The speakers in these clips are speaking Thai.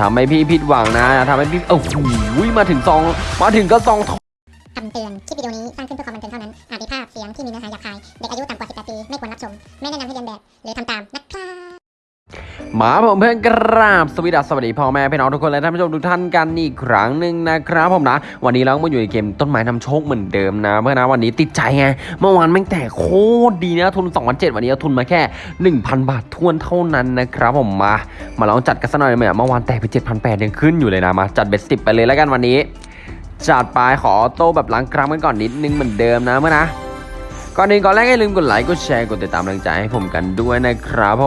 ทำให้พี่ผิดหวังนะทำให้พี่โอ้โหมาถึงซอง มาถึงก็ซองทองคำเตือน คลิปวิดีโอนี้สร้างขึ้นเพื่อความบันเทิงเท่านั้น อาจมีภาพเสียงที่มีเนื้อหาหยาบคาย เด็กอายุต่ำกว่า 18 ปี ไม่ควรรับชม ไม่แนะนำให้เรียนแบบ หรือทำตามนะครับ มาผมเพื่อนกราบสวัสดีสวัสดีพ่อแม่พี่น้องทุกคนและท่านผู้ชมทุกท่านกันอีกครั้งหนึ่งนะครับผมนะ วันนี้เราก็มาอยู่ในเกมต้นไม้นำโชคเหมือนเดิมนะ เพื่อนนะวันนี้ติดใจไงเมื่อวานแม่งแต่โคตรดีนะทุน2 0 0วันนี้เอาทุนมาแค่ 1,000 บาททวนเท่านั้นนะครับผมมา มาลองจัดกันสักหน่อยไหมเมื่อวานแตกไป7,800ยังขึ้นอยู่เลยนะมาจัดเบ็ดสิบไปเลยแล้วกันวันนี้ จัดไปขอออโต้แบบล้างกรามกันก่อนนิดนึงเหมือนเดิมนะเมื่อนะก่อนอื่นก่อนแรกอย่าลืมกดไลค์กดแชร์กดติดตามกำลังใจให้ผมกันด้วยนะครับผ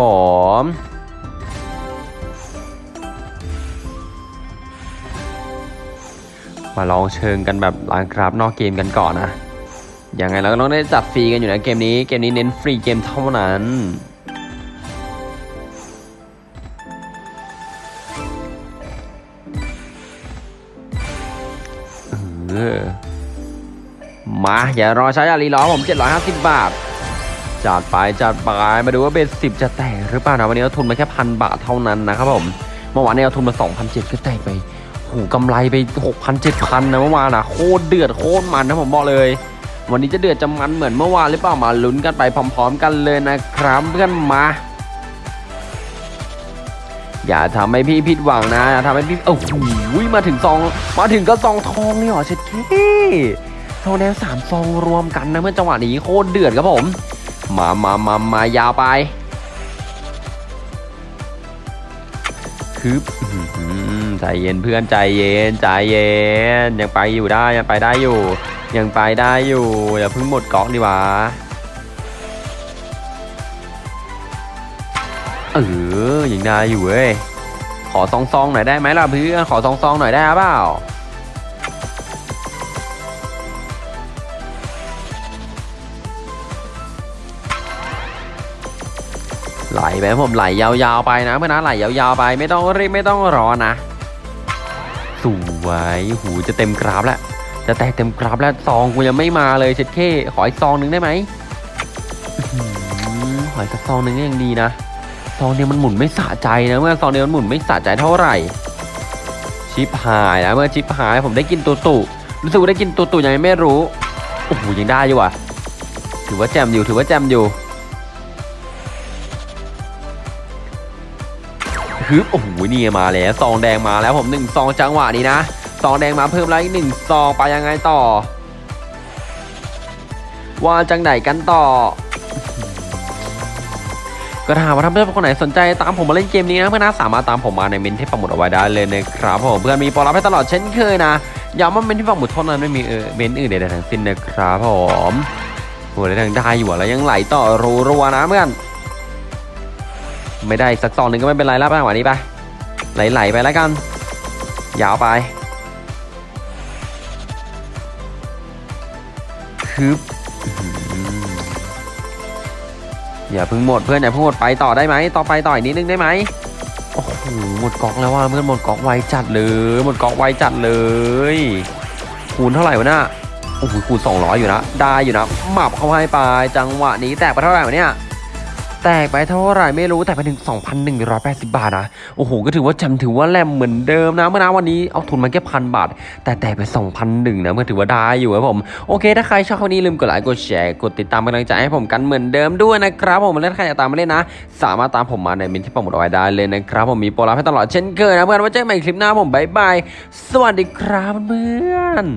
ม มาลองเชิงกันแบบล้างกราฟนอกเกมกันก่อนนะ ยังไงเราก็ต้องได้จัดฟรีกันอยู่นะเกมนี้ เกมนี้เน้นฟรีเกมเท่านั้นเออมา อย่ารอช้าอย่ารีรอผม 750 บาท จัดไปจัดไปมาดูว่าเบสสิบจะแตกหรือเปล่านะวันนี้เราทุนมาแค่พันบาทเท่านั้นนะครับผม เมื่อวานนี้เราทุนมา2,007ก็แตกไป หูกำไรไป 6,000 7,000นะเมื่อวานนะโคตรเดือดโคตรมันนะผมบอกเลย วันนี้จะเดือดจะมันเหมือนเมื่อวานหรือเปล่ามาลุ้นกันไปพร้อม ๆ กันเลยนะครับเพื่อนมา อย่าทำให้พี่ผิดหวังนะอย่าทำให้พี่โอ้โหมาถึงซองมาถึงก็ซองทองนี่หรอเช็ดเท่ซองแดงสามซองรวมกันนะเมื่อจังหวะนี้โคตรเดือดครับผม มามามามายาวไปคือ ใจเย็นเพื่อนใจเย็นใจเย็น ยังไปอยู่ได้ยังไปได้อยู่ ยังไปได้อยู่อย่าเพิ่งหมดเกาะดีกว่าเออยังได้อยู่เว้ยขอซองซองหน่อยได้ไหมล่ะเพื่อนขอซองซองหน่อยได้เปล่าไหลไปผมไหลยาวๆไปนะเพื่อนนะไหลยาวๆไปไม่ต้องรีบไม่ต้องรอนะ สวยหูจะเต็มกราฟแล้วจะแตกเต็มกราฟแล้วซองกูยังไม่มาเลยเช็ดเข้ขออีกซองหนึ่งได้ไหมหอขออีกสักซองหนึ่งก็ยังดีนะซองเดียวมันหมุนไม่สะใจนะเมื่อซองเดียวมันหมุนไม่สะใจเท่าไหร่ ชิปหายนะเมื่อชิปหายผมได้กินตัวตุรู้สึกว่าได้กินตัวตุยังไม่รู้โอ้โหยังได้อยู่ว่ะถือว่าแจมอยู่ถือว่าแจมอยู่ ฮึบโอ้โหนี่มาแล้วซองแดงมาแล้วผมหนึ่งซองจังหวะนี้นะซองแดงมาเพิ่มแล้วอีกหนึ่งซองไปยังไงต่อ ว่าจังไหนกันต่อ ก็ถาหากว่าท่านเพื่อนคนไหนสนใจตามผมมาเล่นเกมนี้นะเพื่อนนะสามารถตามผมมาในเมนที่ปักหมุดเอาไว้ได้เลยนะครับผมเพื่อนมีโปรลับให้ตลอดเช่นเคยนะย้ำว่าเมนที่ปักหมุดเท่านั้นไม่มีเออเมนอื่นใดๆทั้งสิ้นนะครับผมโหได้ทางได้อยู่อะแล้วยังไหลต่อรัวๆนะเพื่อน ไม่ได้สักซองหนึ่งก็ไม่เป็นไรแล้วไปวันนี้ไปไหลๆไปแล้วกัน ยาวไปคึบอย่าเพิ่งหมดเพื่อนอย่าเพิ่งหมดไปต่อได้ไหมต่อไปต่ออีกนิดนึงได้ไหมโอ้โหหมดกอกแล้วว่าเพื่อนหมดกอกไวจัดเลยหมดกอกไวจัดเลย คูณเท่าไหร่วะน่ะโอ้โหคูณ200 อยู่นะได้อยู่นะหมับเข้าให้ไปจังหวะนี้แตกไปเท่าไหร่วะเนี่ย แตกไปเท่าไหร่ไม่รู้แต่ไปถึง 2,180 บาทนะ โอ้โห ก็ถือว่าจำถือว่าแลมเหมือนเดิมนะเมื่อนะวันนี้เอาทุนมาแค่พันบาท แต่แตกไป 2,001นะก็ถือว่าได้อยู่ครับผม โอเค ถ้าใครชอบคลิปนี้ลืมกดไลค์กดแชร์กดติดตามเป็นกำลังใจให้ผมกันเหมือนเดิมด้วยนะครับผมและถ้าใครอยากตามมาเล่นนะ สามารถตามผมมาในมินที่ปักหมดเอาไว้ได้เลยนะครับผมมีโปรลับให้ตลอดเช่นเคยนะเพื่อนไว้เจอกันใหม่คลิปหน้าผมบายบายสวัสดีครับเพื่อน